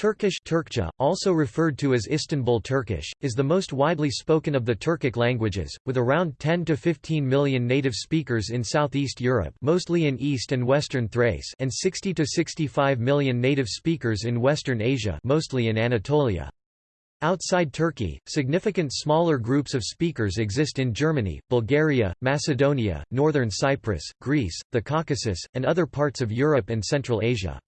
Turkish Turkcha, also referred to as Istanbul Turkish, is the most widely spoken of the Turkic languages, with around 10 to 15 million native speakers in southeast Europe mostly in east and western Thrace and 60 to 65 million native speakers in western Asia mostly in Anatolia. Outside Turkey, significant smaller groups of speakers exist in Germany, Bulgaria, Macedonia, northern Cyprus, Greece, the Caucasus, and other parts of Europe and Central Asia.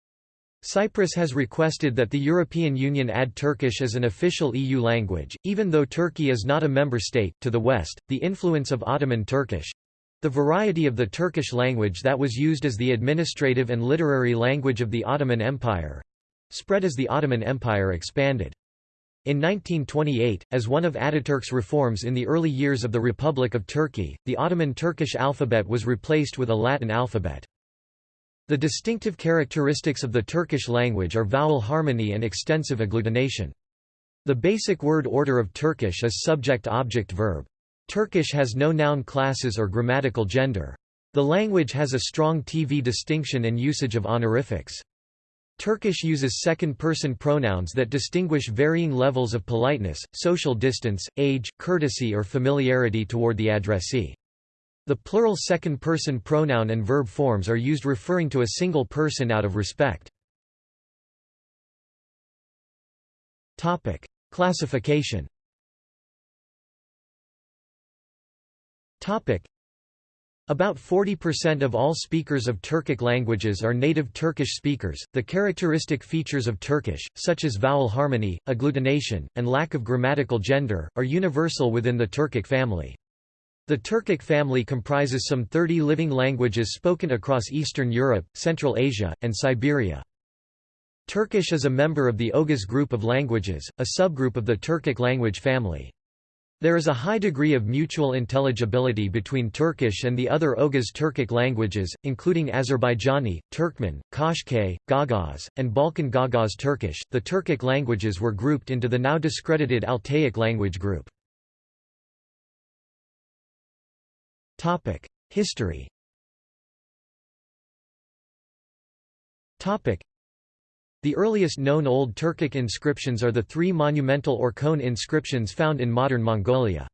Cyprus has requested that the European Union add Turkish as an official EU language, even though Turkey is not a member state. To the west, the influence of Ottoman Turkish the variety of the Turkish language that was used as the administrative and literary language of the Ottoman Empire spread as the Ottoman Empire expanded. In 1928, as one of Ataturk's reforms in the early years of the Republic of Turkey, the Ottoman Turkish alphabet was replaced with a Latin alphabet. The distinctive characteristics of the Turkish language are vowel harmony and extensive agglutination. The basic word order of Turkish is subject-object-verb. Turkish has no noun classes or grammatical gender. The language has a strong TV distinction and usage of honorifics. Turkish uses second-person pronouns that distinguish varying levels of politeness, social distance, age, courtesy or familiarity toward the addressee. The plural second-person pronoun and verb forms are used referring to a single person out of respect. Topic: Classification Topic: about 40% of all speakers of Turkic languages are native Turkish speakers. The characteristic features of Turkish, such as vowel harmony, agglutination, and lack of grammatical gender, are universal within the Turkic family. The Turkic family comprises some 30 living languages spoken across Eastern Europe, Central Asia, and Siberia. Turkish is a member of the Oghuz group of languages, a subgroup of the Turkic language family. There is a high degree of mutual intelligibility between Turkish and the other Oghuz Turkic languages, including Azerbaijani, Turkmen, Qashqai, Gagauz, and Balkan Gagauz Turkish. The Turkic languages were grouped into the now discredited Altaic language group. History The earliest known Old Turkic inscriptions are the three monumental Orkhon inscriptions found in modern Mongolia.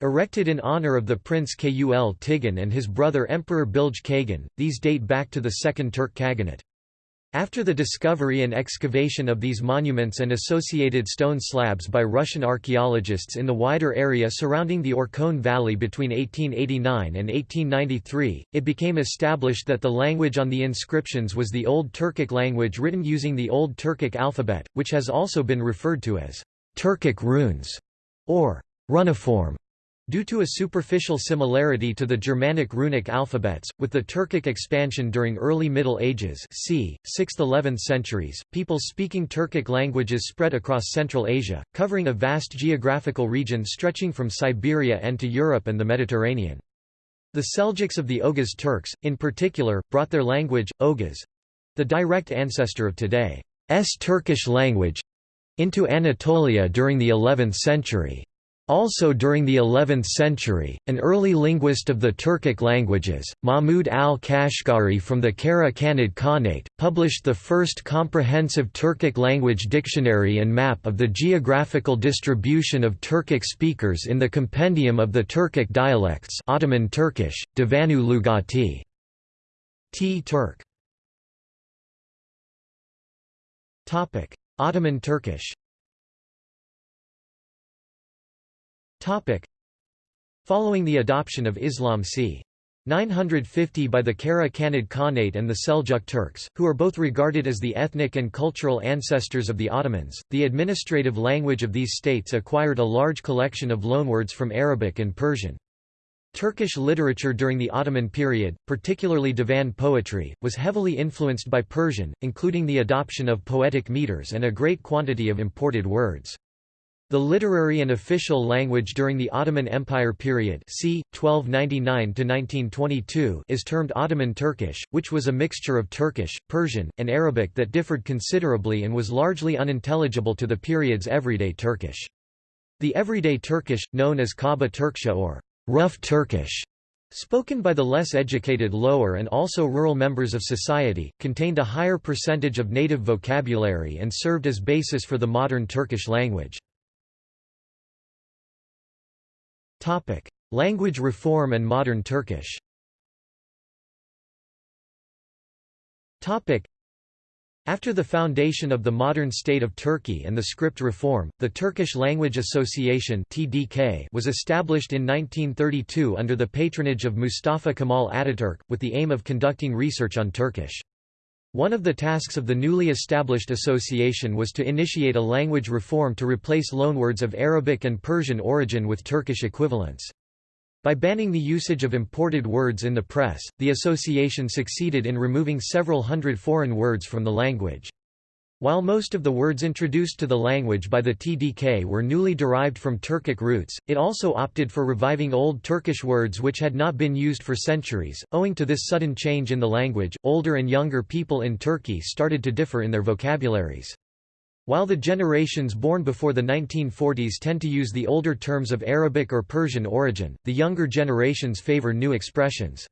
Erected in honor of the prince Kul Tigin and his brother Emperor Bilge Kagan, these date back to the Second Turk Khaganate. After the discovery and excavation of these monuments and associated stone slabs by Russian archaeologists in the wider area surrounding the Orkhon Valley between 1889 and 1893, it became established that the language on the inscriptions was the Old Turkic language written using the Old Turkic alphabet, which has also been referred to as Turkic runes or runiform. Due to a superficial similarity to the Germanic runic alphabets, with the Turkic expansion during early Middle Ages c. 6th–11th centuries, people speaking Turkic languages spread across Central Asia, covering a vast geographical region stretching from Siberia and to Europe and the Mediterranean. The Seljuks of the Oghuz Turks, in particular, brought their language, Oghuz—the direct ancestor of today's Turkish language, into Anatolia during the 11th century. Also during the 11th century, an early linguist of the Turkic languages, Mahmud al-Kashgari from the Kara Khanid Khanate, published the first comprehensive Turkic language dictionary and map of the geographical distribution of Turkic speakers in the Compendium of the Turkic dialects Ottoman Turkish, Divanu Lugati. T. Turk Ottoman Turkish Following the adoption of Islam c. 950 by the Kara Khanid Khanate and the Seljuk Turks, who are both regarded as the ethnic and cultural ancestors of the Ottomans, the administrative language of these states acquired a large collection of loanwords from Arabic and Persian. Turkish literature during the Ottoman period, particularly divan poetry, was heavily influenced by Persian, including the adoption of poetic meters and a great quantity of imported words. The literary and official language during the Ottoman Empire period c. 1299 is termed Ottoman Turkish, which was a mixture of Turkish, Persian, and Arabic that differed considerably and was largely unintelligible to the period's everyday Turkish. The everyday Turkish, known as Kaba Turksha or rough Turkish, spoken by the less educated lower and also rural members of society, contained a higher percentage of native vocabulary and served as basis for the modern Turkish language. Language reform and modern Turkish. After the foundation of the modern state of Turkey and the script reform, the Turkish Language Association (TDK) was established in 1932 under the patronage of Mustafa Kemal Ataturk, with the aim of conducting research on Turkish. One of the tasks of the newly established association was to initiate a language reform to replace loanwords of Arabic and Persian origin with Turkish equivalents. By banning the usage of imported words in the press, the association succeeded in removing several hundred foreign words from the language. While most of the words introduced to the language by the TDK were newly derived from Turkic roots, it also opted for reviving old Turkish words which had not been used for centuries. Owing to this sudden change in the language, older and younger people in Turkey started to differ in their vocabularies. While the generations born before the 1940s tend to use the older terms of Arabic or Persian origin, the younger generations favor new expressions.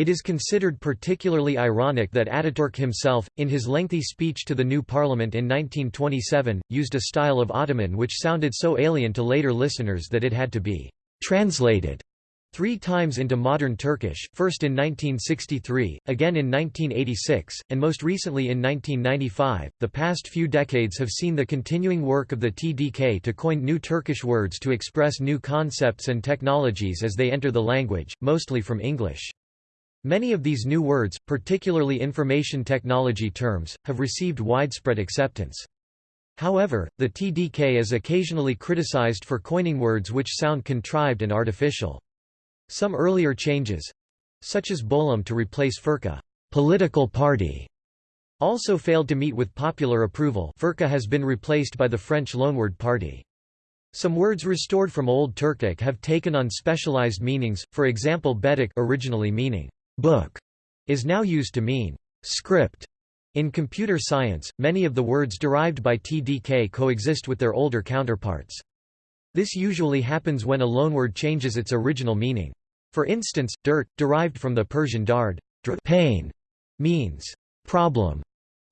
It is considered particularly ironic that Ataturk himself, in his lengthy speech to the new parliament in 1927, used a style of Ottoman which sounded so alien to later listeners that it had to be translated Three times into modern Turkish, first in 1963, again in 1986, and most recently in 1995. The past few decades have seen the continuing work of the TDK to coin new Turkish words to express new concepts and technologies as they enter the language, mostly from English. Many of these new words, particularly information technology terms, have received widespread acceptance. However, the TDK is occasionally criticized for coining words which sound contrived and artificial. Some earlier changes—such as Bolam to replace Fırka political party", also failed to meet with popular approval Fırka has been replaced by the French loanword party. Some words restored from Old Turkic have taken on specialized meanings, for example bedik originally meaning book is now used to mean script. In computer science, many of the words derived by TDK coexist with their older counterparts. This usually happens when a loanword changes its original meaning. For instance, dirt, derived from the Persian dard, pain, means problem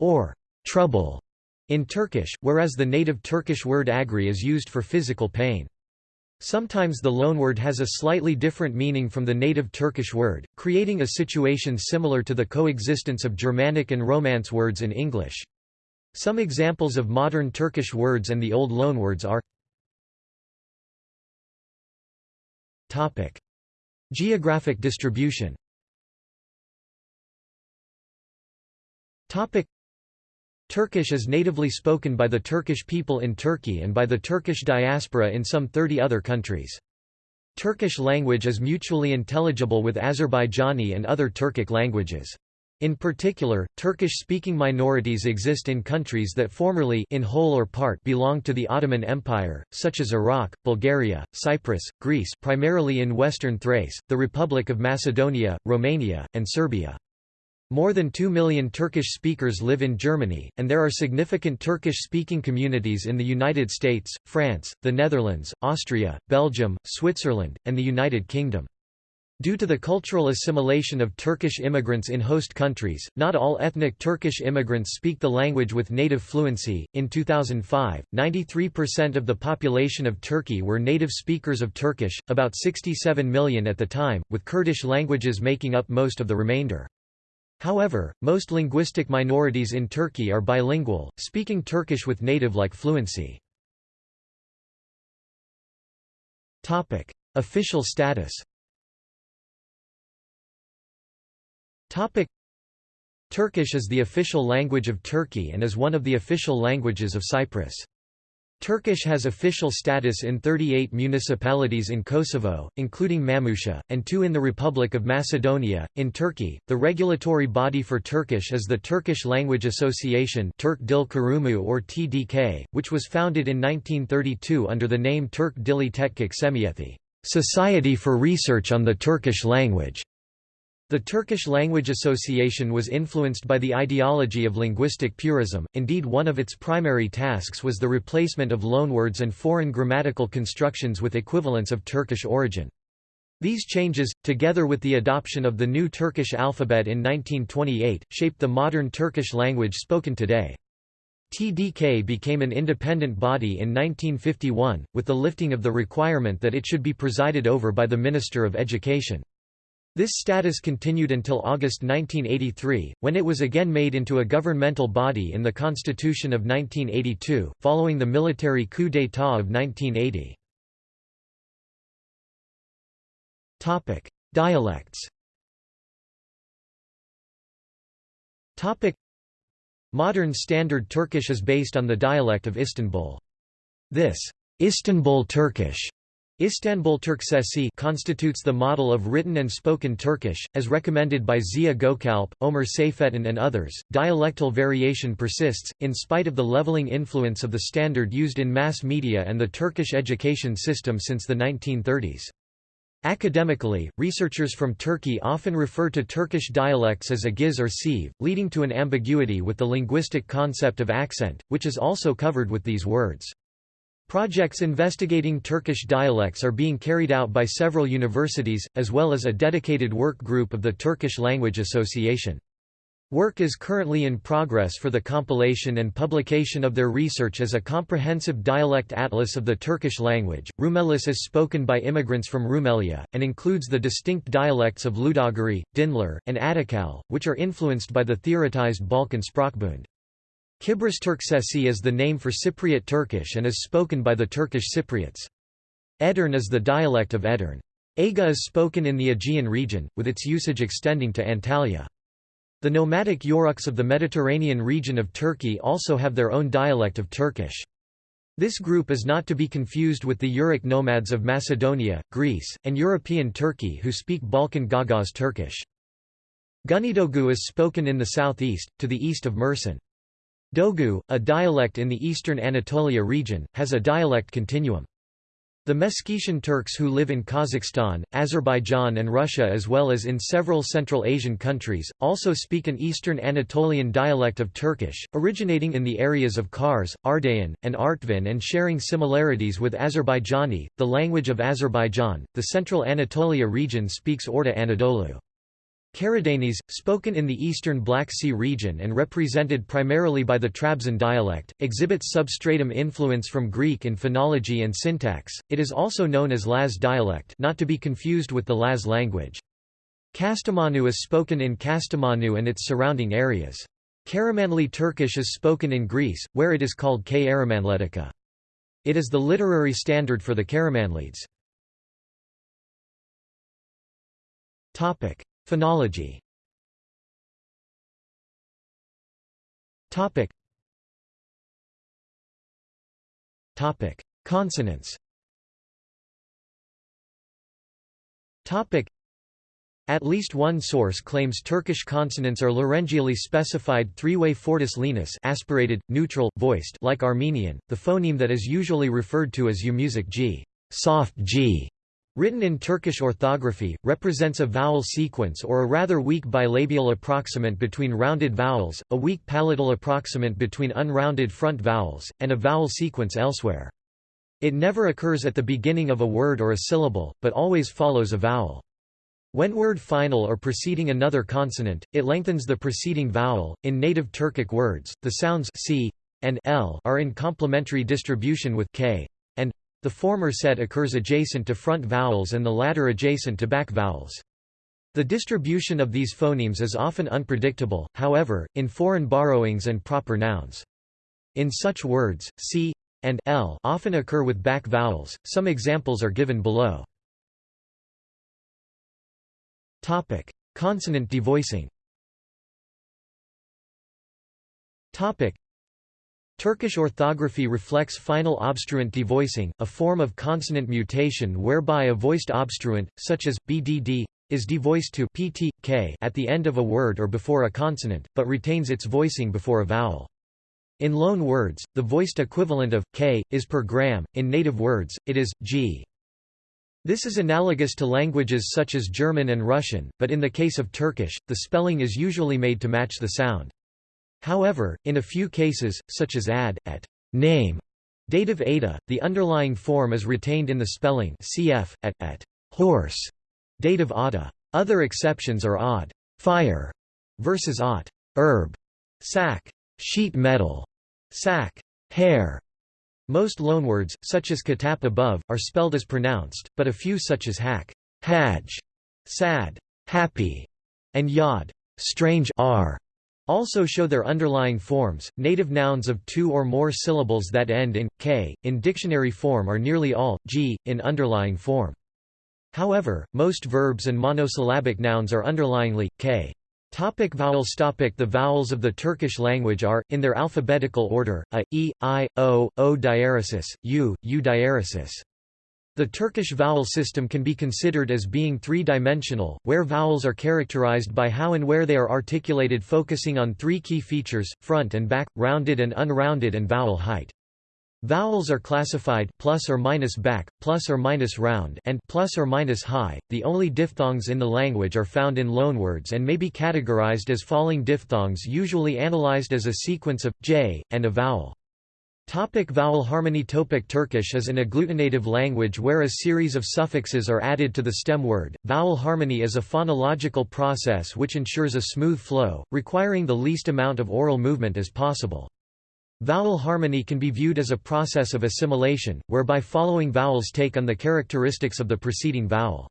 or trouble in Turkish, whereas the native Turkish word agri is used for physical pain. Sometimes the loanword has a slightly different meaning from the native Turkish word, creating a situation similar to the coexistence of Germanic and Romance words in English. Some examples of modern Turkish words and the old loanwords are Topic. Geographic distribution Turkish is natively spoken by the Turkish people in Turkey and by the Turkish diaspora in some 30 other countries. Turkish language is mutually intelligible with Azerbaijani and other Turkic languages. In particular, Turkish-speaking minorities exist in countries that formerly in whole or part belonged to the Ottoman Empire, such as Iraq, Bulgaria, Cyprus, Greece primarily in western Thrace, the Republic of Macedonia, Romania, and Serbia. More than 2 million Turkish speakers live in Germany, and there are significant Turkish-speaking communities in the United States, France, the Netherlands, Austria, Belgium, Switzerland, and the United Kingdom. Due to the cultural assimilation of Turkish immigrants in host countries, not all ethnic Turkish immigrants speak the language with native fluency. In 2005, 93% of the population of Turkey were native speakers of Turkish, about 67 million at the time, with Kurdish languages making up most of the remainder. However, most linguistic minorities in Turkey are bilingual, speaking Turkish with native-like fluency. Topic: Official status Topic Turkish is the official language of Turkey and is one of the official languages of Cyprus. Turkish has official status in 38 municipalities in Kosovo, including Mamuşa, and two in the Republic of Macedonia. In Turkey, the regulatory body for Turkish is the Turkish Language Association Turk Dil Kurumu or TDK, which was founded in 1932 under the name Turk Dili Tetkik Cemiyeti, Society for Research on the Turkish Language. The Turkish Language Association was influenced by the ideology of linguistic purism, indeed one of its primary tasks was the replacement of loanwords and foreign grammatical constructions with equivalents of Turkish origin. These changes, together with the adoption of the new Turkish alphabet in 1928, shaped the modern Turkish language spoken today. TDK became an independent body in 1951, with the lifting of the requirement that it should be presided over by the Minister of Education. This status continued until August 1983, when it was again made into a governmental body in the Constitution of 1982, following the military coup d'état of 1980. Topic: Dialects. Topic: Modern Standard Turkish is based on the dialect of Istanbul. This Istanbul Turkish Istanbul Turksesi constitutes the model of written and spoken Turkish, as recommended by Ziya Gökalp, Ömer Seyfettin and others. Dialectal variation persists, in spite of the leveling influence of the standard used in mass media and the Turkish education system since the 1930s. Academically, researchers from Turkey often refer to Turkish dialects as agiz or şive, leading to an ambiguity with the linguistic concept of accent, which is also covered with these words. Projects investigating Turkish dialects are being carried out by several universities, as well as a dedicated work group of the Turkish Language Association. Work is currently in progress for the compilation and publication of their research as a comprehensive dialect atlas of the Turkish language. Rumelis is spoken by immigrants from Rumelia, and includes the distinct dialects of Ludogorie, Dinler, and Adakale, which are influenced by the theoretized Balkan Sprachbund. Kibris Turksesi is the name for Cypriot Turkish and is spoken by the Turkish Cypriots. Edirne is the dialect of Edirne. Aga is spoken in the Aegean region, with its usage extending to Antalya. The nomadic Yoruks of the Mediterranean region of Turkey also have their own dialect of Turkish. This group is not to be confused with the Uric nomads of Macedonia, Greece, and European Turkey who speak Balkan Gagauz Turkish. Güneydoğu is spoken in the southeast, to the east of Mersin. Dogu, a dialect in the eastern Anatolia region, has a dialect continuum. The Meskhetian Turks who live in Kazakhstan, Azerbaijan and Russia as well as in several Central Asian countries, also speak an Eastern Anatolian dialect of Turkish, originating in the areas of Kars, Ardahan, and Artvin and sharing similarities with Azerbaijani, the language of Azerbaijan. The Central Anatolia region speaks Orta Anadolu. Karadeniz, spoken in the eastern Black Sea region and represented primarily by the Trabzon dialect, exhibits substratum influence from Greek in phonology and syntax. It is also known as Laz dialect, not to be confused with the Laz language. Kastamonu is spoken in Kastamonu and its surrounding areas. Karamanli Turkish is spoken in Greece, where it is called K. Aramanletica. It is the literary standard for the Karamanlids. Phonology. Topic. Topic. Consonants. Topic. At least one source claims Turkish consonants are laryngeally specified three-way fortis lenis aspirated, neutral, voiced like Armenian, the phoneme that is usually referred to as yumuşak g, soft g, Written in Turkish orthography, represents a vowel sequence or a rather weak bilabial approximant between rounded vowels, a weak palatal approximant between unrounded front vowels, and a vowel sequence elsewhere. It never occurs at the beginning of a word or a syllable, but always follows a vowel. When word final or preceding another consonant, it lengthens the preceding vowel. In native Turkic words, the sounds c and l are in complementary distribution with k the former set occurs adjacent to front vowels and the latter adjacent to back vowels. The distribution of these phonemes is often unpredictable, however, in foreign borrowings and proper nouns. In such words, c and l often occur with back vowels. Some examples are given below. Topic: Consonant devoicing. Topic: Turkish orthography reflects final obstruent devoicing, a form of consonant mutation whereby a voiced obstruent, such as bdd, is devoiced to pt, k at the end of a word or before a consonant, but retains its voicing before a vowel. In loan words, the voiced equivalent of k is per gram, in native words, it is g. This is analogous to languages such as German and Russian, but in the case of Turkish, the spelling is usually made to match the sound. However, in a few cases, such as ad, at name, dative ada, the underlying form is retained in the spelling cf, at, at horse, dative ada. Other exceptions are odd fire versus ot herb, sack, sheet metal, sack, hair. Most loanwords, such as katap above, are spelled as pronounced, but a few such as hack, haj, sad, happy, and yod, strange are also show their underlying forms. Native nouns of two or more syllables that end in k in dictionary form are nearly all g in underlying form. However, most verbs and monosyllabic nouns are underlyingly k. Topic vowels topic The vowels of the Turkish language are, in their alphabetical order, a, e, i, o, o diaresis, u, u diaresis. The Turkish vowel system can be considered as being three-dimensional, where vowels are characterized by how and where they are articulated focusing on three key features, front and back, rounded and unrounded and vowel height. Vowels are classified plus or minus back, plus or minus round, and plus or minus high. The only diphthongs in the language are found in loanwords and may be categorized as falling diphthongs, usually analyzed as a sequence of j and a vowel. Topic vowel harmony Topic Turkish is an agglutinative language where a series of suffixes are added to the stem word. Vowel harmony is a phonological process which ensures a smooth flow, requiring the least amount of oral movement as possible. Vowel harmony can be viewed as a process of assimilation, whereby following vowels take on the characteristics of the preceding vowel.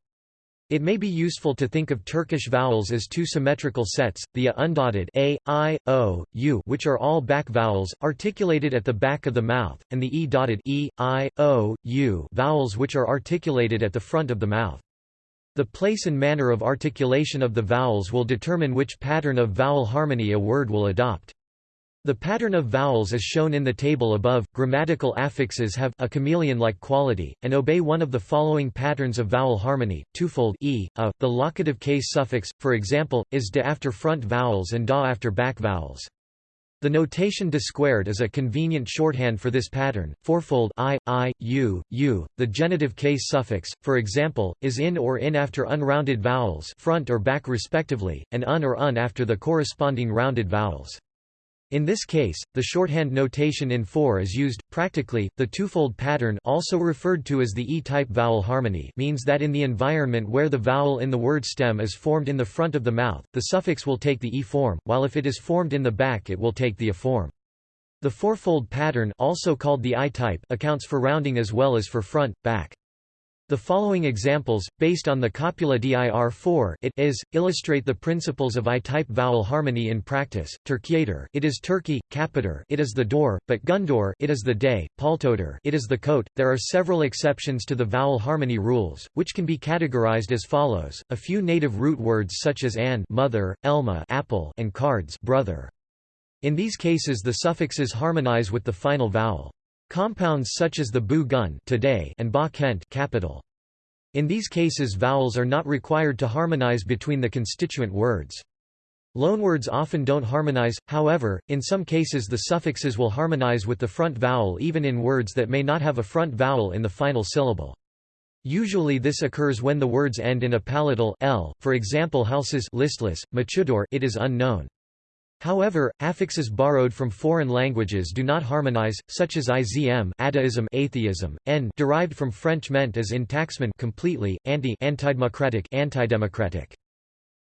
It may be useful to think of Turkish vowels as two symmetrical sets, the a undotted a, i, o, u which are all back vowels, articulated at the back of the mouth, and the e dotted e, i, o, u vowels which are articulated at the front of the mouth. The place and manner of articulation of the vowels will determine which pattern of vowel harmony a word will adopt. The pattern of vowels is shown in the table above. Grammatical affixes have a chameleon-like quality, and obey one of the following patterns of vowel harmony, twofold e, a, the locative case suffix, for example, is de after front vowels and da after back vowels. The notation de squared is a convenient shorthand for this pattern. Fourfold i, i, u, u. The genitive case suffix, for example, is in or in after unrounded vowels, front or back respectively, and un or un after the corresponding rounded vowels. In this case, the shorthand notation in 4 is used. Practically, the twofold pattern also referred to as the E-type vowel harmony means that in the environment where the vowel in the word stem is formed in the front of the mouth, the suffix will take the E form, while if it is formed in the back it will take the A form. The fourfold pattern also called the I-type accounts for rounding as well as for front, back. The following examples, based on the copula dir 4 it is, illustrate the principles of I-type vowel harmony in practice. Turkiator it is Turkey, capator it is the door, but gundor it is the day, paltotor it is the coat. There are several exceptions to the vowel harmony rules, which can be categorized as follows: a few native root words such as an mother, elma apple, and cards brother. In these cases the suffixes harmonize with the final vowel. Compounds such as the bu gun today and ba kent capital. In these cases vowels are not required to harmonize between the constituent words. Loanwords often don't harmonize, however, in some cases the suffixes will harmonize with the front vowel even in words that may not have a front vowel in the final syllable. Usually this occurs when the words end in a palatal l, for example houses listless, machudor it is unknown. However, affixes borrowed from foreign languages do not harmonize, such as izm atheism, n derived from French meant as intaxman completely, anti antidemocratic antidemocratic.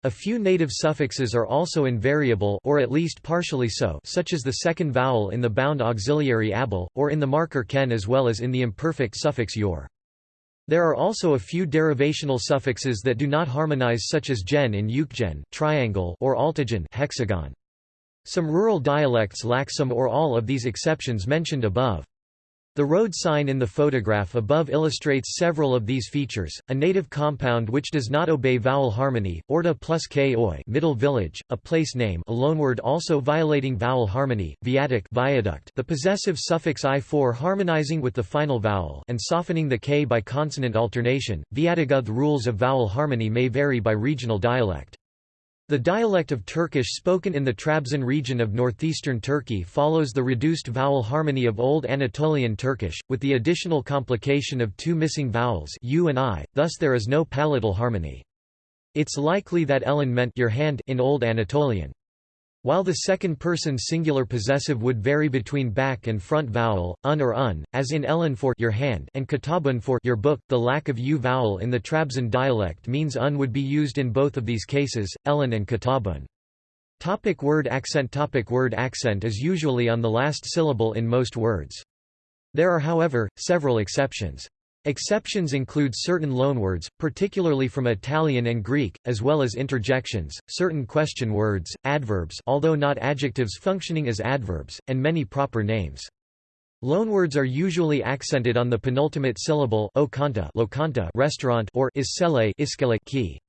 A few native suffixes are also invariable or at least partially so such as the second vowel in the bound auxiliary able, or in the marker ken as well as in the imperfect suffix yor. There are also a few derivational suffixes that do not harmonize such as gen in ukgen triangle or altogen hexagon. Some rural dialects lack some or all of these exceptions mentioned above. The road sign in the photograph above illustrates several of these features. A native compound which does not obey vowel harmony, orta plus k oi, middle village, a place name, a loanword also violating vowel harmony, viatic viaduct, the possessive suffix i4 harmonizing with the final vowel and softening the k by consonant alternation. Viatigud rules of vowel harmony may vary by regional dialect. The dialect of Turkish spoken in the Trabzon region of northeastern Turkey follows the reduced vowel harmony of Old Anatolian Turkish, with the additional complication of two missing vowels u and i, thus there is no palatal harmony. It's likely that Ellen meant your hand in Old Anatolian. While the second-person singular possessive would vary between back and front vowel, un or un, as in Ellen for your hand and kitabun for your book, the lack of u vowel in the Trabzon dialect means un would be used in both of these cases, Ellen and kitabun. Topic word accent Topic Word accent is usually on the last syllable in most words. There are however, several exceptions. Exceptions include certain loanwords, particularly from Italian and Greek, as well as interjections, certain question words, adverbs although not adjectives functioning as adverbs, and many proper names. Loanwords are usually accented on the penultimate syllable o lokanta restaurant or isele key.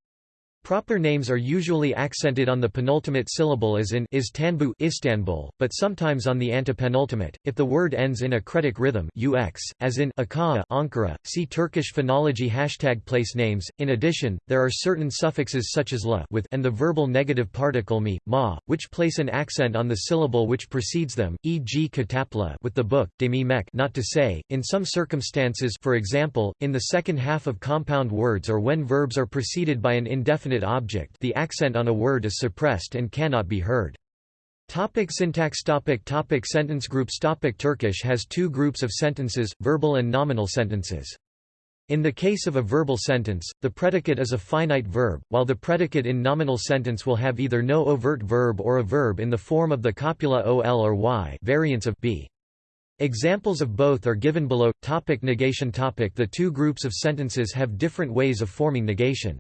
Proper names are usually accented on the penultimate syllable as in Istanbul, Istanbul, but sometimes on the antepenultimate, if the word ends in a cretic rhythm ux, as in Ankara, Ankara. See Turkish phonology hashtag place names. In addition, there are certain suffixes such as la with and the verbal negative particle mi, ma, which place an accent on the syllable which precedes them, e.g. katapla with the book, demi mek not to say. In some circumstances for example, in the second half of compound words or when verbs are preceded by an indefinite object the accent on a word is suppressed and cannot be heard. Topic syntax topic topic Sentence groups topic Turkish has two groups of sentences, verbal and nominal sentences. In the case of a verbal sentence, the predicate is a finite verb, while the predicate in nominal sentence will have either no overt verb or a verb in the form of the copula ol or y variants of b. Examples of both are given below. Topic negation topic The two groups of sentences have different ways of forming negation.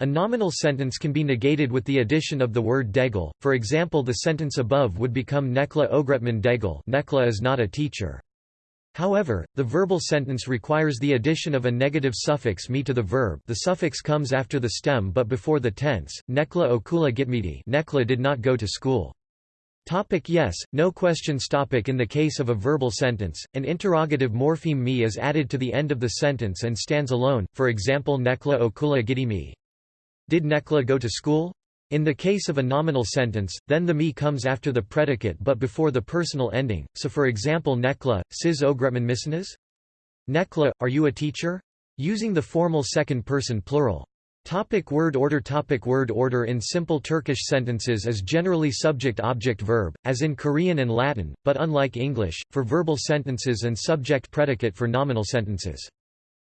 A nominal sentence can be negated with the addition of the word degel, for example the sentence above would become Necla Ogretman degel. Necla is not a teacher. However, the verbal sentence requires the addition of a negative suffix mi to the verb. The suffix comes after the stem but before the tense, Necla okula gitmidi Necla did not go to school. Topic yes, no questions topic. In the case of a verbal sentence, an interrogative morpheme mi is added to the end of the sentence and stands alone, for example Necla okula gidimi. Did Necla go to school? In the case of a nominal sentence, then the me comes after the predicate but before the personal ending, so for example Necla, siz ogretman misiniz? Necla, are you a teacher? Using the formal second-person plural. Topic word order Topic Word order in simple Turkish sentences is generally subject-object-verb, as in Korean and Latin, but unlike English, for verbal sentences and subject-predicate for nominal sentences.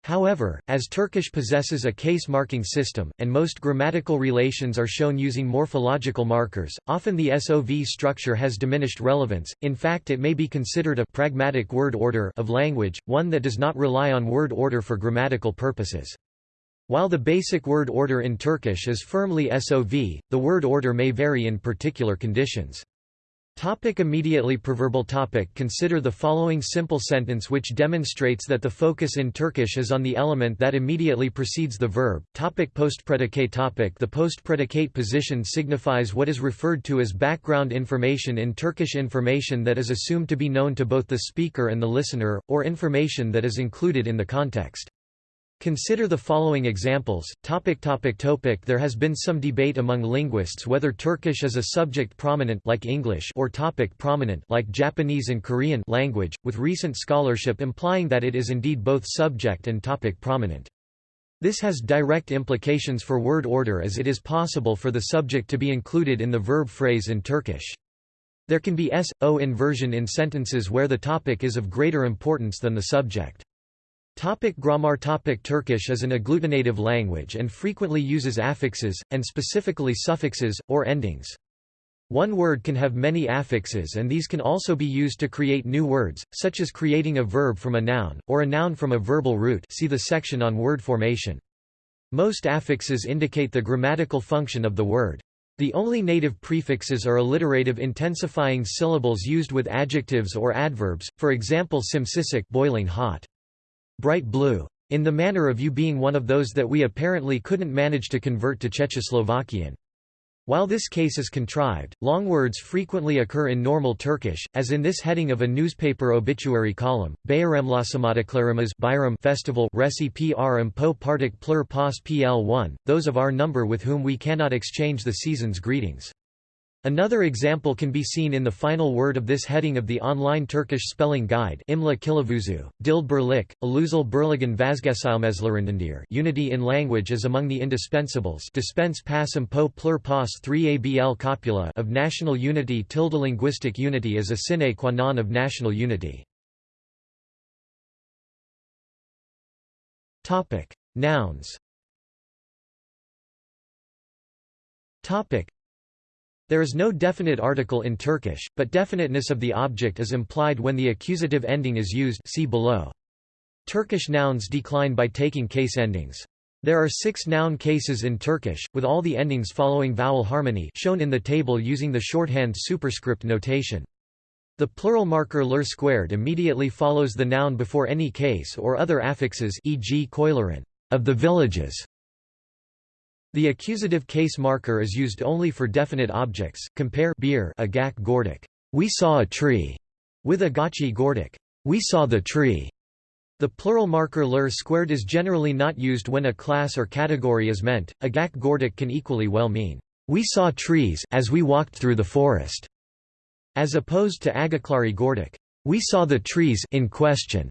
However, as Turkish possesses a case-marking system, and most grammatical relations are shown using morphological markers, often the SOV structure has diminished relevance, in fact it may be considered a pragmatic word order of language, one that does not rely on word order for grammatical purposes. While the basic word order in Turkish is firmly SOV, the word order may vary in particular conditions. Topic immediately proverbal topic Consider the following simple sentence which demonstrates that the focus in Turkish is on the element that immediately precedes the verb. Topic postpredicate topic The postpredicate position signifies what is referred to as background information in Turkish information that is assumed to be known to both the speaker and the listener, or information that is included in the context. Consider the following examples. Topic topic topic There has been some debate among linguists whether Turkish is a subject prominent like English or topic prominent like Japanese and Korean language, with recent scholarship implying that it is indeed both subject and topic prominent. This has direct implications for word order as it is possible for the subject to be included in the verb phrase in Turkish. There can be s-o inversion in sentences where the topic is of greater importance than the subject. Topic grammar topic Turkish is an agglutinative language and frequently uses affixes, and specifically suffixes, or endings. One word can have many affixes and these can also be used to create new words, such as creating a verb from a noun, or a noun from a verbal root see the section on word formation. Most affixes indicate the grammatical function of the word. The only native prefixes are alliterative intensifying syllables used with adjectives or adverbs, for example simsisik boiling hot bright blue. In the manner of you being one of those that we apparently couldn't manage to convert to Czechoslovakian. While this case is contrived, long words frequently occur in normal Turkish, as in this heading of a newspaper obituary column, Bayramlaşamadıklarımız Bayram festival reci pr po partik plur pos pl1, those of our number with whom we cannot exchange the season's greetings. Another example can be seen in the final word of this heading of the online Turkish spelling guide Imla Kılavuzu, Dil Birlik, Ilüzel Birliğin Vazgeçilmezlerindendir Unity in language is among the indispensables dispense passum po plur pas 3 abl copula of national unity tilde linguistic unity is a sine qua non of national unity. Nouns there is no definite article in Turkish, but definiteness of the object is implied when the accusative ending is used see below. Turkish nouns decline by taking case endings. There are six noun cases in Turkish, with all the endings following vowel harmony shown in the table using the shorthand superscript notation. The plural marker ler squared immediately follows the noun before any case or other affixes e.g. koyların, of the villages, the accusative case marker is used only for definite objects. Compare beer agak gordik. We saw a tree with agachi gordik. We saw the tree. The plural marker ler squared is generally not used when a class or category is meant. Agak gordik can equally well mean we saw trees as we walked through the forest, as opposed to agaklari gordik. We saw the trees in question.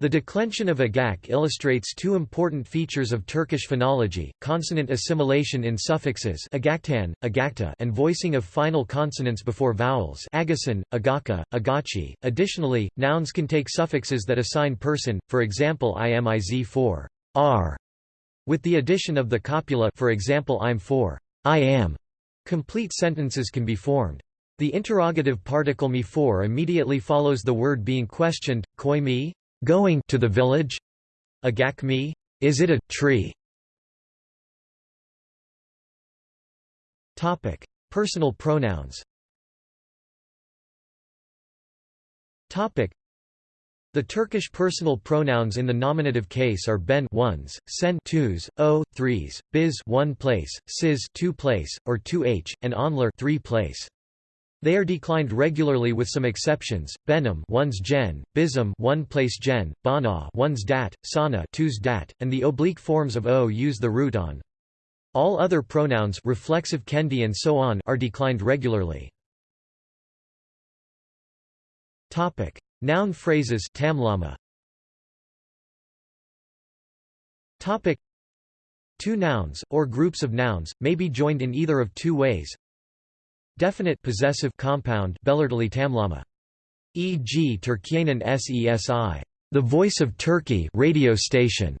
The declension of agak illustrates two important features of Turkish phonology, consonant assimilation in suffixes agaktan, agakta and voicing of final consonants before vowels agasan, agaka, agachi. Additionally, nouns can take suffixes that assign person, for example imiz for r, with the addition of the copula for example I'm for I am. Complete sentences can be formed. The interrogative particle me for immediately follows the word being questioned, koi me, Going to the village? Agakmi? Is it a tree? Topic: Personal pronouns. Topic: The Turkish personal pronouns in the nominative case are ben ones, sen twos, o threes, biz one place, siz two place, or two h, and onler three place. They are declined regularly with some exceptions. Benham one's gen, bism one place gen, bana one's dat, sana two's dat, and the oblique forms of o use the root on. All other pronouns reflexive kendi and so on are declined regularly. Topic: Noun phrases tamlama. Topic: Two nouns or groups of nouns may be joined in either of two ways. Definite possessive compound tamlama. E.g. Turkiye'nin SESI, the voice of Turkey radio station,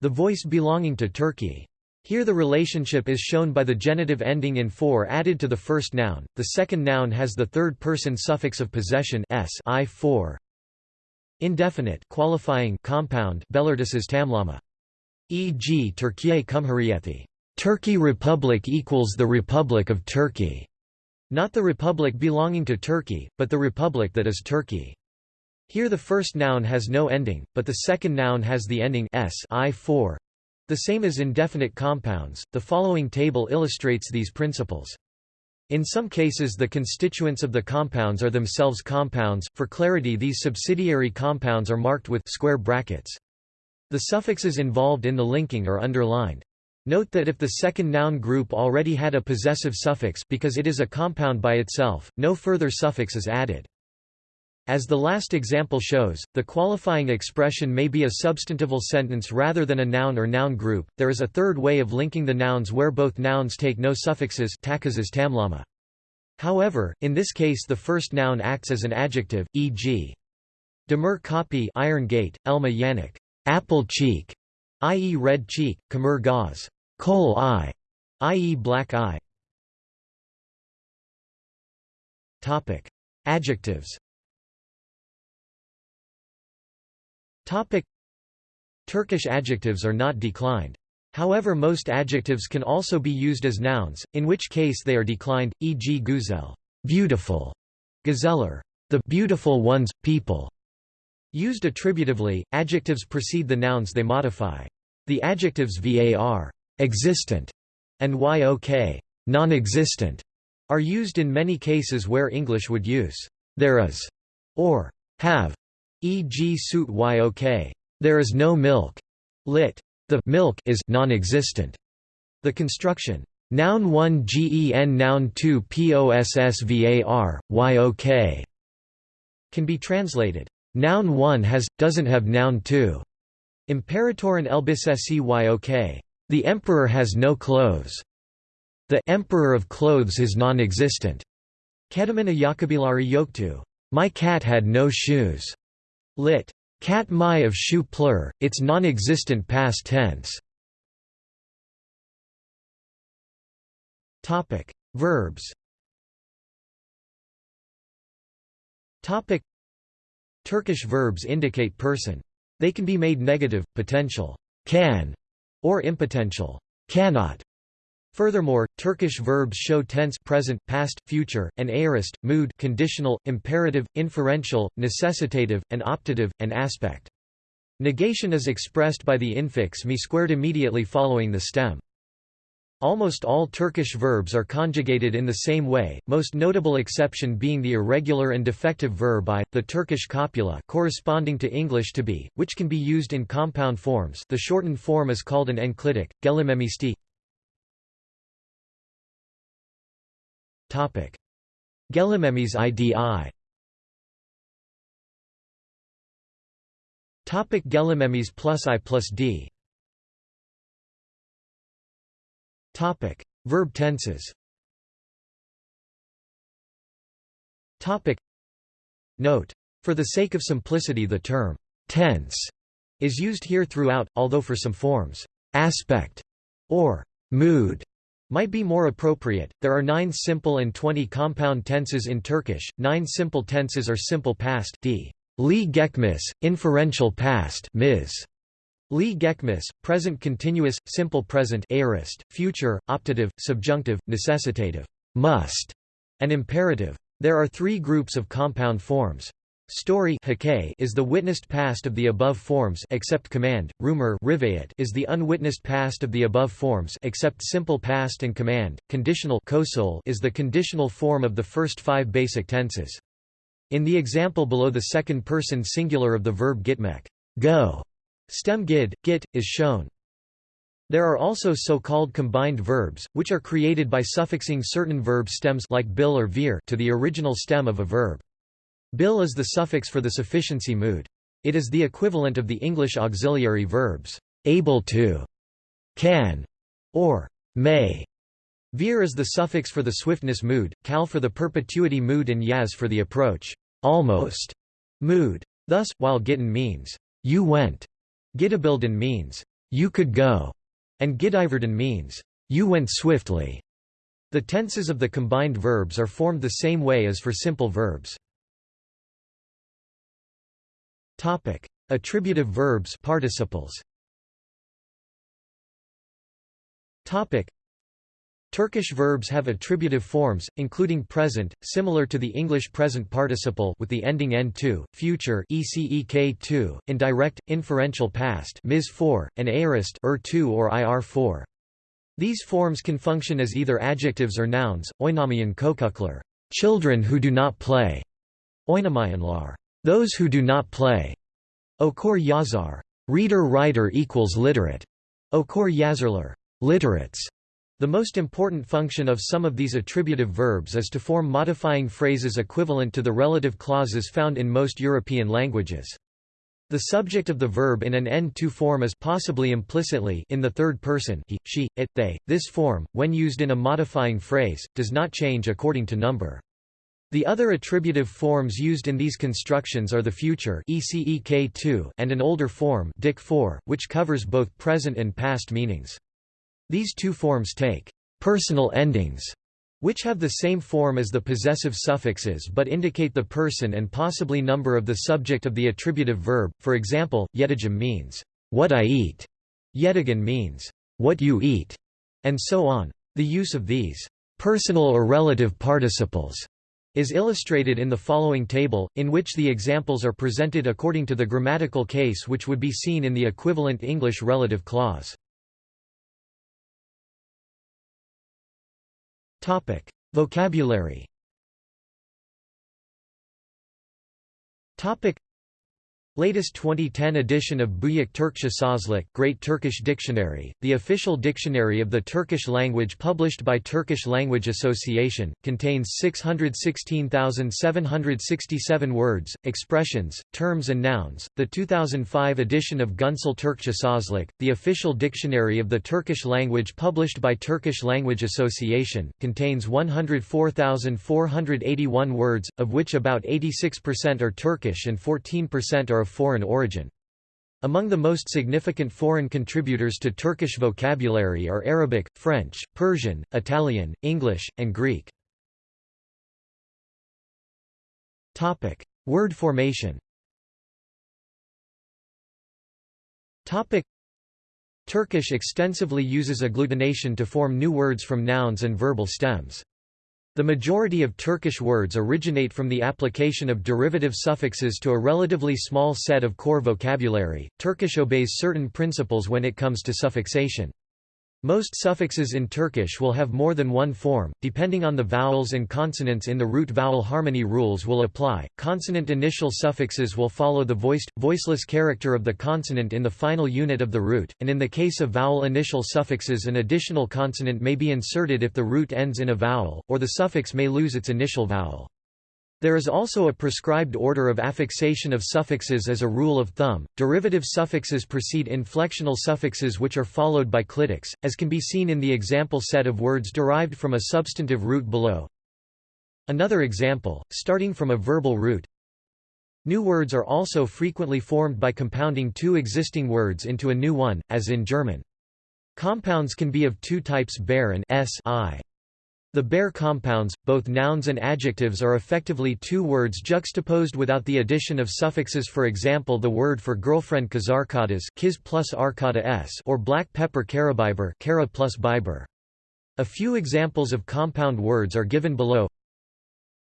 the voice belonging to Turkey. Here the relationship is shown by the genitive ending in for added to the first noun. The second noun has the third person suffix of possession s i for. Indefinite qualifying compound tamlama. E.g. Turkiye Cumhuriyeti. Turkey Republic equals the Republic of Turkey. Not the republic belonging to Turkey, but the republic that is Turkey. Here the first noun has no ending, but the second noun has the ending s i for. The same as indefinite compounds. The following table illustrates these principles. In some cases the constituents of the compounds are themselves compounds, for clarity these subsidiary compounds are marked with square brackets. The suffixes involved in the linking are underlined. Note that if the second noun group already had a possessive suffix because it is a compound by itself, no further suffix is added. As the last example shows, the qualifying expression may be a substantival sentence rather than a noun or noun group. There is a third way of linking the nouns where both nouns take no suffixes tamlama. However, in this case the first noun acts as an adjective, e.g. Demir Kapı iron gate, Elma Yannick apple cheek, i.e. red cheek, Kamur gaz coal eye, i.e. black eye. Topic: Adjectives. Topic: Turkish adjectives are not declined. However most adjectives can also be used as nouns, in which case they are declined, e.g. güzel, beautiful, gazeller, the beautiful ones, people. Used attributively, adjectives precede the nouns they modify. The adjectives var existent, and yok non-existent, are used in many cases where English would use there is or have, e.g. suit yok there is no milk, lit. The milk is non-existent. The construction Noun 1 gen Noun 2 possvar, yok can be translated, Noun 1 has, doesn't have Noun 2. Imperatoren elbisesi yok. The emperor has no clothes. The emperor of clothes is non-existent. Kedamina Yakabilari Yoktu. My cat had no shoes. Lit. Cat my of shoe plur, its non-existent past tense. Topic: Verbs. Topic: Turkish verbs indicate person. They can be made negative, potential, can, or impotential, cannot. Furthermore, Turkish verbs show tense present, past, future, and aorist, mood conditional, imperative, inferential, necessitative, and optative, and aspect. Negation is expressed by the infix me squared immediately following the stem. Almost all Turkish verbs are conjugated in the same way, most notable exception being the irregular and defective verb I, the Turkish copula corresponding to English to be, which can be used in compound forms. The shortened form is called an enclitic, gelimemisti. Gelimemes idi. Gelimemes plus I plus D Topic: Verb tenses. Topic: Note: For the sake of simplicity the term tense is used here throughout, although for some forms aspect or mood might be more appropriate. There are 9 simple and 20 compound tenses in Turkish. 9 simple tenses are simple past d. Li gekmis, inferential past ms. Li Gekmis, present continuous, simple present aorist, future, optative, subjunctive, necessitative must, and imperative. There are three groups of compound forms. Story is the witnessed past of the above forms except command, rumor is the unwitnessed past of the above forms except simple past and command, conditional is the conditional form of the first five basic tenses. In the example below the second person singular of the verb gitmek go Stem gid, git, is shown. There are also so-called combined verbs, which are created by suffixing certain verb stems like bil or vir to the original stem of a verb. Bil is the suffix for the sufficiency mood. It is the equivalent of the English auxiliary verbs, able to, can, or may. Vir is the suffix for the swiftness mood, cal for the perpetuity mood and yaz for the approach, almost, mood. Thus, while gitten means, you went, Gidabilden means, you could go, and Gidiverden means, you went swiftly. The tenses of the combined verbs are formed the same way as for simple verbs. Topic: Attributive verbs participles. Topic: Turkish verbs have attributive forms, including present, similar to the English present participle with the ending n2, future ecek2, indirect, inferential past mis4, and aorist er2 or ir4. These forms can function as either adjectives or nouns. Oynamayan kokuklar, children who do not play. Oynamayanlar, those who do not play. Okur yazar, reader writer equals literate. Okur yazarlar, literates. The most important function of some of these attributive verbs is to form modifying phrases equivalent to the relative clauses found in most European languages. The subject of the verb in an n2 form is possibly implicitly in the third person he, she, it, they. This form, when used in a modifying phrase, does not change according to number. The other attributive forms used in these constructions are the future and an older form which covers both present and past meanings. These two forms take personal endings, which have the same form as the possessive suffixes but indicate the person and possibly number of the subject of the attributive verb. For example, yetagim means, what I eat, yetagan means, what you eat, and so on. The use of these personal or relative participles is illustrated in the following table, in which the examples are presented according to the grammatical case which would be seen in the equivalent English relative clause. Topic: Vocabulary. Topic: Latest 2010 edition of Büyük Türkçe Sözlük Great Turkish Dictionary, the official dictionary of the Turkish language published by Turkish Language Association, contains 616,767 words, expressions, terms and nouns. The 2005 edition of Güncel Türkçe Sözlük, the official dictionary of the Turkish language published by Turkish Language Association, contains 104,481 words, of which about 86% are Turkish and 14% are foreign origin. Among the most significant foreign contributors to Turkish vocabulary are Arabic, French, Persian, Italian, English, and Greek. Topic: Word formation Topic: Turkish extensively uses agglutination to form new words from nouns and verbal stems. The majority of Turkish words originate from the application of derivative suffixes to a relatively small set of core vocabulary. Turkish obeys certain principles when it comes to suffixation. Most suffixes in Turkish will have more than one form, depending on the vowels and consonants in the root vowel harmony rules will apply. Consonant initial suffixes will follow the voiced, voiceless character of the consonant in the final unit of the root, and in the case of vowel initial suffixes an additional consonant may be inserted if the root ends in a vowel, or the suffix may lose its initial vowel. There is also a prescribed order of affixation of suffixes as a rule of thumb. Derivative suffixes precede inflectional suffixes which are followed by clitics, as can be seen in the example set of words derived from a substantive root below. Another example, starting from a verbal root. New words are also frequently formed by compounding two existing words into a new one, as in German. Compounds can be of two types bare and s -I. The bare compounds, both nouns and adjectives are effectively two words juxtaposed without the addition of suffixes for example the word for girlfriend kazarkadas kiz plus s or black pepper karabiber kara plus biber. A few examples of compound words are given below.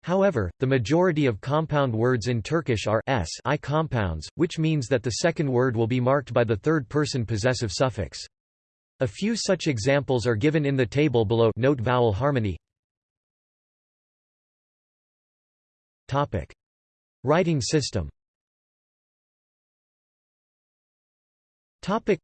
However, the majority of compound words in Turkish are s I compounds, which means that the second word will be marked by the third-person possessive suffix. A few such examples are given in the table below note vowel harmony. Topic. Writing system Topic.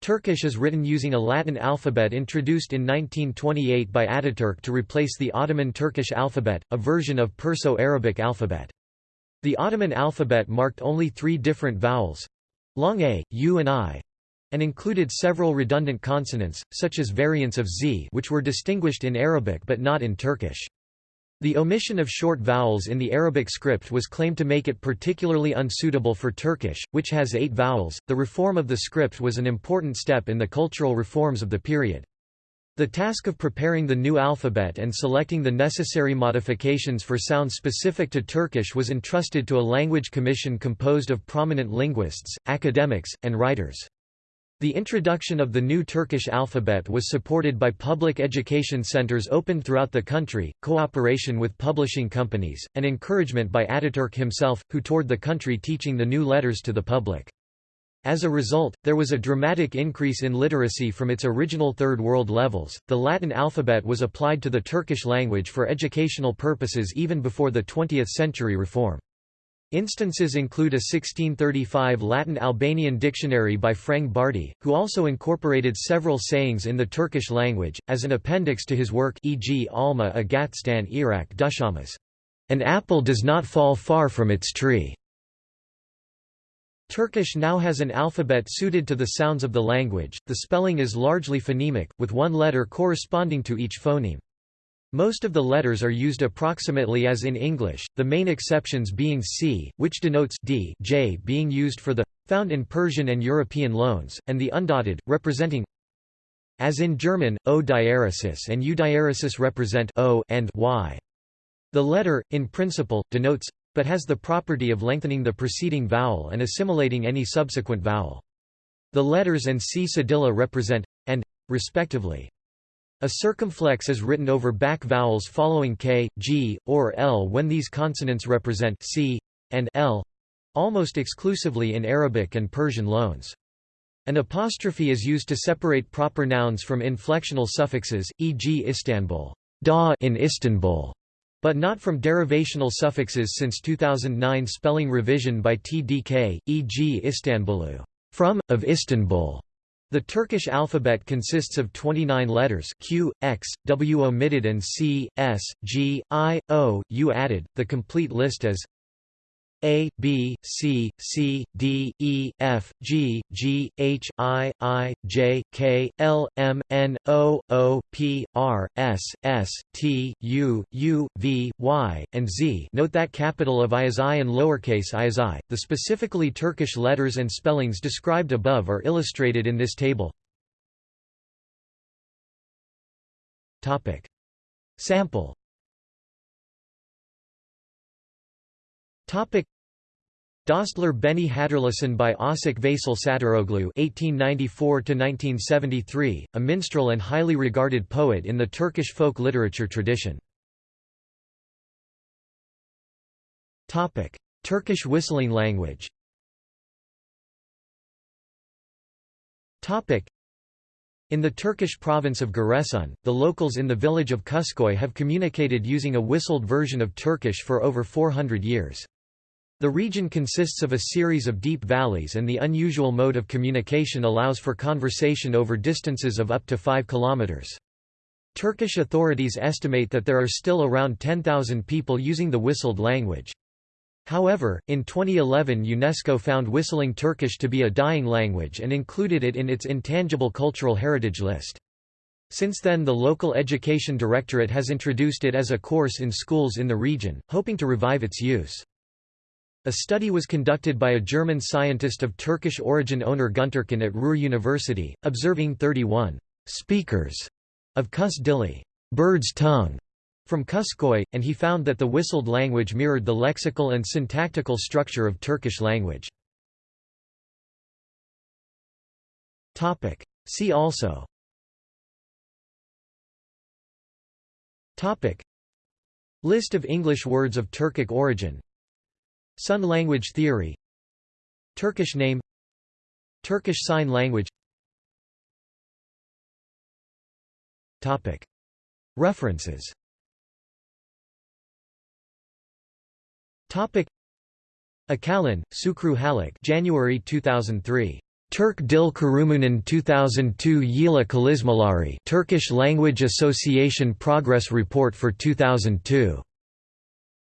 Turkish is written using a Latin alphabet introduced in 1928 by Ataturk to replace the Ottoman Turkish alphabet, a version of Perso-Arabic alphabet. The Ottoman alphabet marked only three different vowels—long a, u and i, and included several redundant consonants, such as variants of z which were distinguished in Arabic but not in Turkish. The omission of short vowels in the Arabic script was claimed to make it particularly unsuitable for Turkish, which has eight vowels. The reform of the script was an important step in the cultural reforms of the period. The task of preparing the new alphabet and selecting the necessary modifications for sounds specific to Turkish was entrusted to a language commission composed of prominent linguists, academics, and writers. The introduction of the new Turkish alphabet was supported by public education centers opened throughout the country, cooperation with publishing companies, and encouragement by Ataturk himself, who toured the country teaching the new letters to the public. As a result, there was a dramatic increase in literacy from its original Third World levels. The Latin alphabet was applied to the Turkish language for educational purposes even before the 20th century reform. Instances include a 1635 Latin-Albanian dictionary by Frang Bardhi, who also incorporated several sayings in the Turkish language, as an appendix to his work e.g. Alma Agatstan Irak Dushamas. An apple does not fall far from its tree. Turkish now has an alphabet suited to the sounds of the language, the spelling is largely phonemic, with one letter corresponding to each phoneme. Most of the letters are used approximately as in English, the main exceptions being c, which denotes d j being used for the found in Persian and European loans, and the undotted, representing as in German, o diaresis and u diaresis represent o and y. The letter, in principle, denotes but has the property of lengthening the preceding vowel and assimilating any subsequent vowel. The letters and c cedilla represent and respectively. A circumflex is written over back vowels following k, g, or l when these consonants represent c and l almost exclusively in Arabic and Persian loans. An apostrophe is used to separate proper nouns from inflectional suffixes, e.g. Istanbul, da in Istanbul, but not from derivational suffixes since 2009 spelling revision by TDK, e.g. Istanbulu from, of Istanbul. The Turkish alphabet consists of 29 letters Q, X, W omitted and C, S, G, I, O, U added. The complete list is a, B, C, C, D, E, F, G, G, H, I, I, J, K, L, M, N, O, O, P, R, S, S, T, U, U, V, Y, and Z note that capital of I is I and lowercase i is I. The specifically Turkish letters and spellings described above are illustrated in this table. Topic Sample Topic Dostlar Beni Hatırlasın by Âşık Veysel Şatıroğlu (1894–1973), a minstrel and highly regarded poet in the Turkish folk literature tradition. Topic: Turkish whistling language. Topic: In the Turkish province of Giresun, the locals in the village of Kuskoy have communicated using a whistled version of Turkish for over 400 years. The region consists of a series of deep valleys and the unusual mode of communication allows for conversation over distances of up to 5 kilometers. Turkish authorities estimate that there are still around 10,000 people using the whistled language. However, in 2011 UNESCO found whistling Turkish to be a dying language and included it in its intangible cultural heritage list. Since then the local education directorate has introduced it as a course in schools in the region, hoping to revive its use. A study was conducted by a German scientist of Turkish origin Onur Güntürkün at Ruhr University, observing 31 speakers of Kus Dili bird's tongue", from Kuskoy, and he found that the whistled language mirrored the lexical and syntactical structure of Turkish language. See also. List of English words of Turkic origin Sun language theory. Turkish name. Turkish Sign Language. References. Akalın, Şükrü Haluk January 2003. Turk Dil Kurumunan 2002 Yila Kalizmalari Turkish Language Association Progress Report for 2002.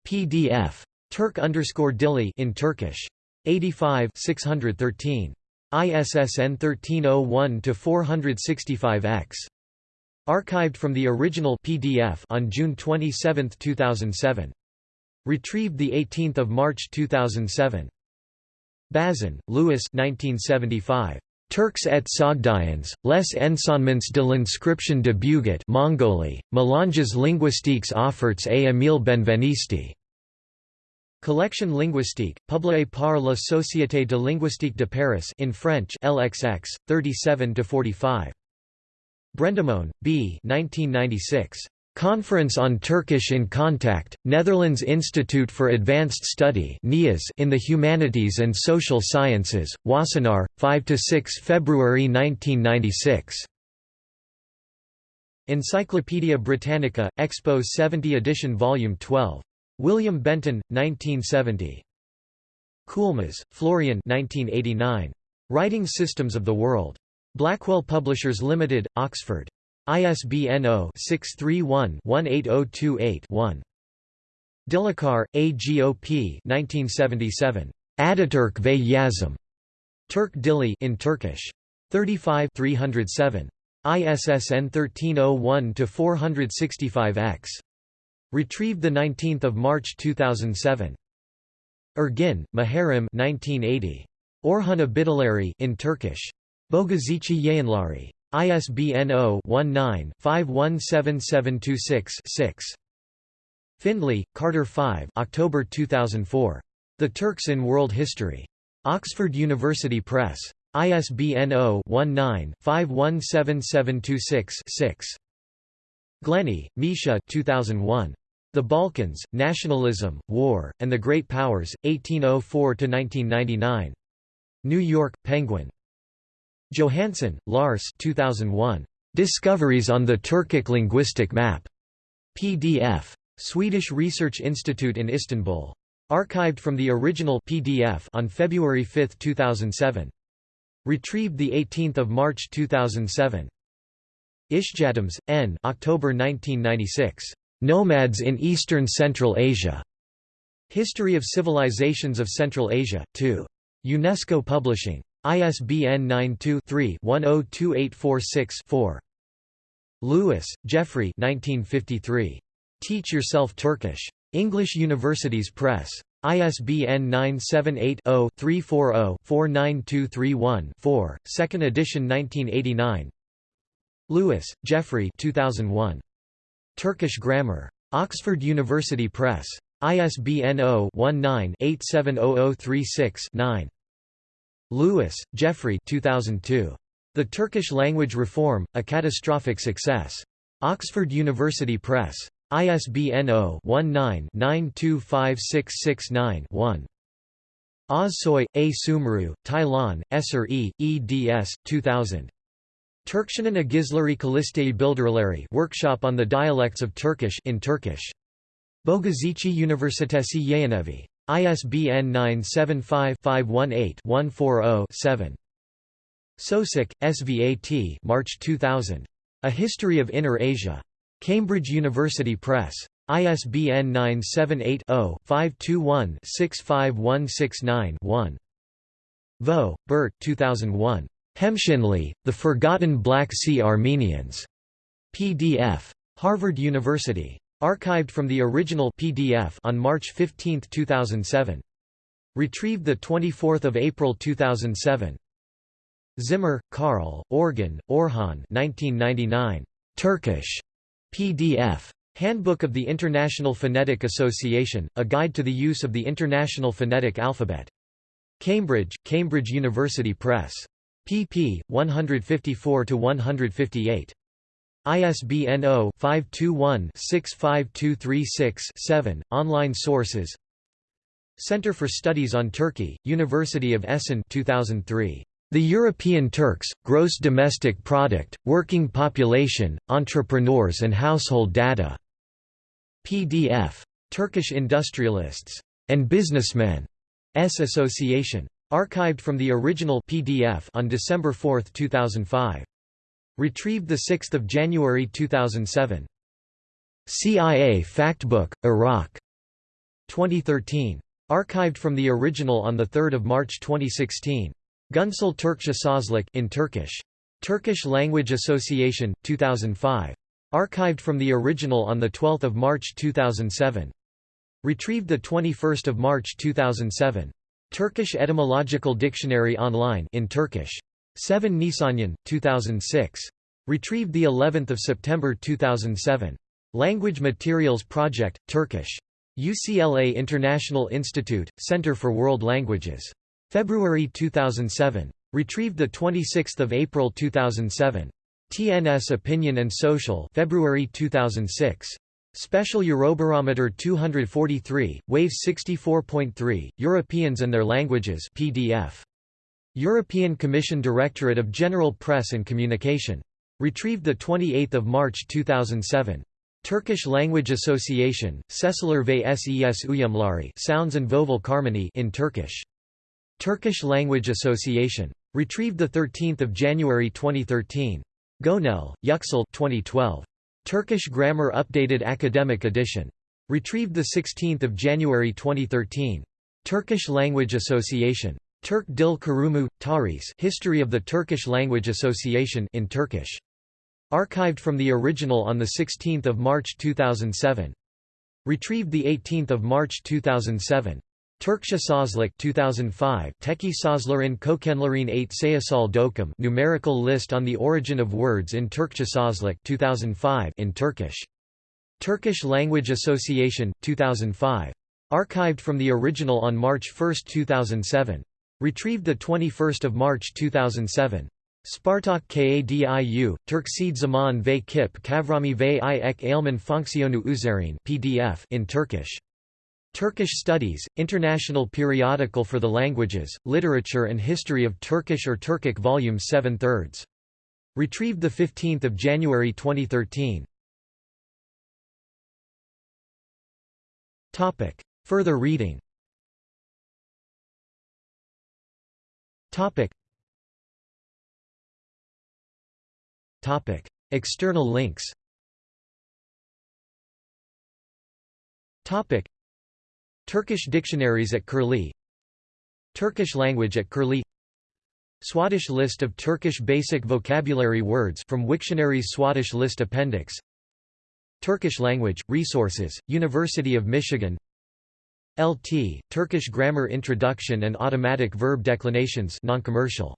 PDF Turk underscore Dili in Turkish. 85 613. ISSN 1301-465-X. Archived from the original PDF on June 27, 2007. Retrieved 18 March 2007. Bazin, Louis 1975. Turks et Sogdians, les enseignements de l'inscription de Bugut Mongolie, Melanges linguistiques offerts à Émile Benveniste. Collection linguistique, publiée par la Société de linguistique de Paris in French LXX, 37–45. Brendemoen, B. 1996. Conference on Turkish in Contact, Netherlands Institute for Advanced Study in the Humanities and Social Sciences, Wassenaar, 5–6 February 1996. Encyclopædia Britannica, Expo 70 edition Volume 12. William Benton, 1970. Coulmas, Florian 1989. Writing Systems of the World. Blackwell Publishers Limited, Oxford. ISBN 0-631-18028-1. Dilaçar, A. G. O. P. 1977. Ataturk ve Yazım. Turk Dili in Turkish. 35 307. ISSN 1301-465-X. Retrieved 19 March 2007. Ergin, Muharrem 1980. Orhun Abideleri in Turkish. Bogazici Yayınları. ISBN 0-19-517726-6. Findley, Carter 5 October 2004. The Turks in World History. Oxford University Press. ISBN 0-19-517726-6. Glenny, Misha 2001. The Balkans, Nationalism, War, and the Great Powers, 1804–1999. New York, Penguin. Johansson, Lars 2001. Discoveries on the Turkic Linguistic Map. PDF. Swedish Research Institute in Istanbul. Archived from the original PDF on February 5, 2007. Retrieved 18 March 2007. Ishjamts, N. October 1996. Nomads in Eastern Central Asia. History of Civilizations of Central Asia, 2. UNESCO Publishing. ISBN 92-3-102846-4. Lewis, Geoffrey Teach Yourself Turkish. English Universities Press. ISBN 978-0-340-49231-4, 2nd edition 1989 Lewis, Geoffrey 2001. Turkish Grammar. Oxford University Press. ISBN 0-19-870036-9. Lewis, Geoffrey 2002. The Turkish Language Reform, A Catastrophic Success. Oxford University Press. ISBN 0-19-925669-1. Ozsoy, A. Sumru, Taylan, Eser E., eds. 2000. Turkshanan Agizleri Kalistei Bildirleri Workshop on the Dialects of Turkish in Turkish. Bogazici Üniversitesi Yayınevi. ISBN 975-518-140-7. Soucek, Svat March 2000. A History of Inner Asia. Cambridge University Press. ISBN 978-0-521-65169-1. Vaux, Bert 2001. Hemshinli, The Forgotten Black Sea Armenians. PDF. Harvard University. Archived from the original PDF on March 15, 2007. Retrieved 24 April 2007. Zimmer, Karl, Orgun, Orhan 1999. Turkish. PDF. Handbook of the International Phonetic Association, a guide to the use of the International Phonetic Alphabet. Cambridge, Cambridge University Press. Pp. 154–158. ISBN 0-521-65236-7. Online sources Center for Studies on Turkey, University of Essen 2003. The European Turks, Gross Domestic Product, Working Population, Entrepreneurs and Household Data. PDF. Turkish Industrialists and Businessmen S Association. Archived from the original PDF on December 4, 2005. Retrieved 6 January 2007. CIA Factbook, Iraq. 2013. Archived from the original on 3 March 2016. Güncel Türkçe Sözlük in Turkish. Turkish Language Association, 2005. Archived from the original on 12 March 2007. Retrieved 21 March 2007. Turkish Etymological Dictionary online in Turkish. Sevan Nişanyan, 2006. Retrieved the 11th of September 2007. Language Materials Project, Turkish. UCLA International Institute, Center for World Languages. February 2007. Retrieved 26 April 2007. TNS Opinion and Social February 2006. Special Eurobarometer 243, Wave 64.3, Europeans and Their Languages PDF. European Commission Directorate of General Press and Communication. Retrieved 28 March 2007. Turkish Language Association, Sesler ve Ses Uyumları Sounds and Vowel Harmony in Turkish. Turkish Language Association. Retrieved 13 January 2013. Göknel, Yüksel 2012. Turkish Grammar Updated Academic Edition. Retrieved 16 January 2013. Turkish Language Association. Turk Dil Kurumu, Tarih History of the Turkish Language Association in Turkish. Archived from the original on 16 March 2007. Retrieved 18 March 2007. Turkçe Sözlük 2005 Teki Sözlerin Kökenlerin 8 Sayısal Doküm Numerical List on the Origin of Words in Turkçe Sözlük 2005 in Turkish. Turkish Language Association, 2005. Archived from the original on March 1, 2007. Retrieved 21 March 2007. Spartak Kadiu, Turkcid Zaman ve Kip Kavrami ve i ek ailman fonksiyonu üzerine PDF in Turkish. Turkish Studies, International Periodical for the Languages, Literature and History of Turkish or Turkic Volume 7 thirds. Retrieved 15 January 2013. Topic. Further reading Topic. Topic. External links Topic. Turkish dictionaries at Curlie Turkish language at Curlie Swadesh list of Turkish basic vocabulary words from Wiktionary's Swadesh list appendix Turkish language, resources, University of Michigan LT, Turkish grammar introduction and automatic verb declinations non-commercial